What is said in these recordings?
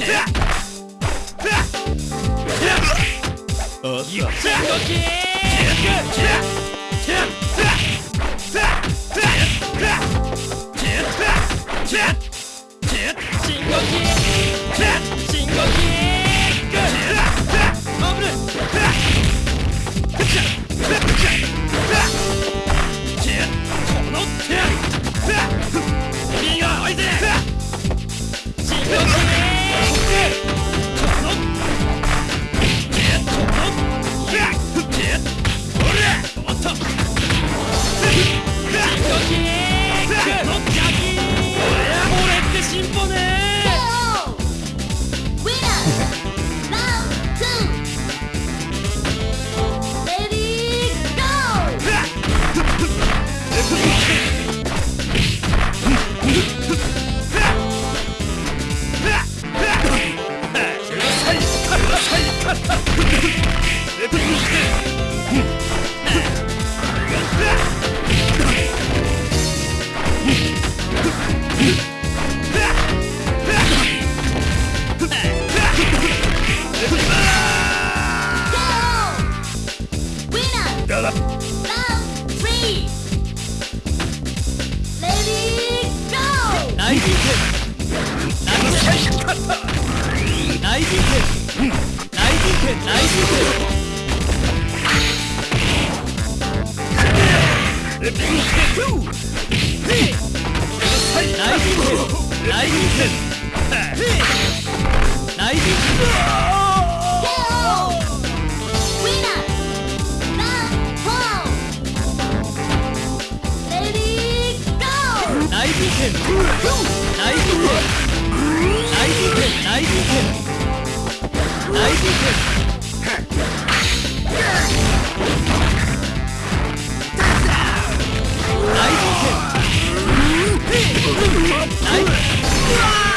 Yeah! Nice バカめ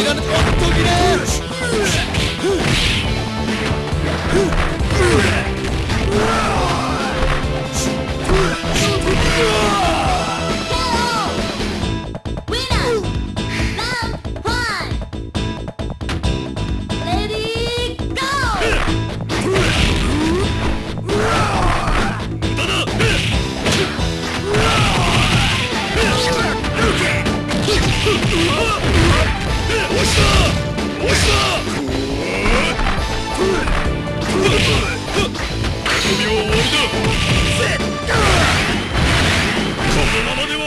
いらない。おっとれこのままでは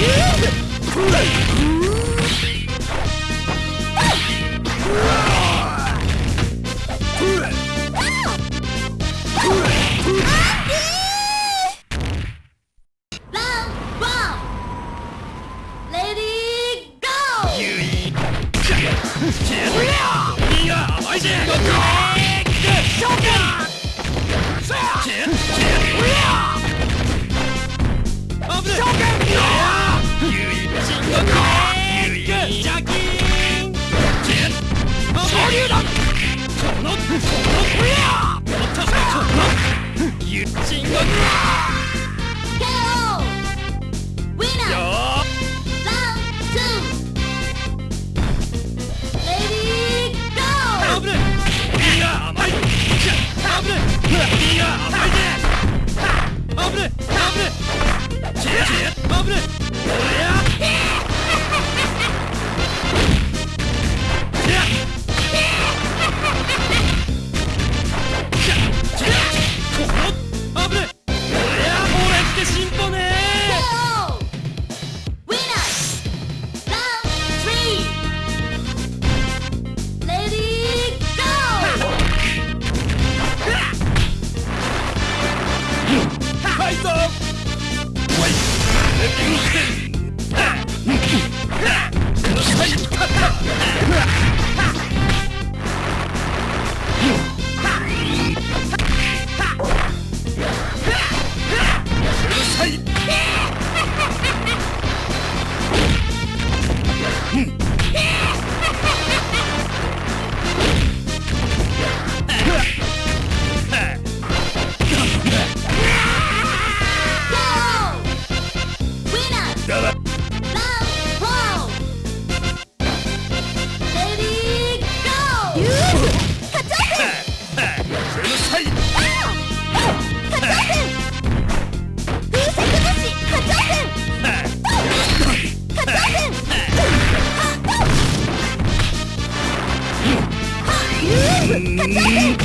Yeah! 勝った Yeah!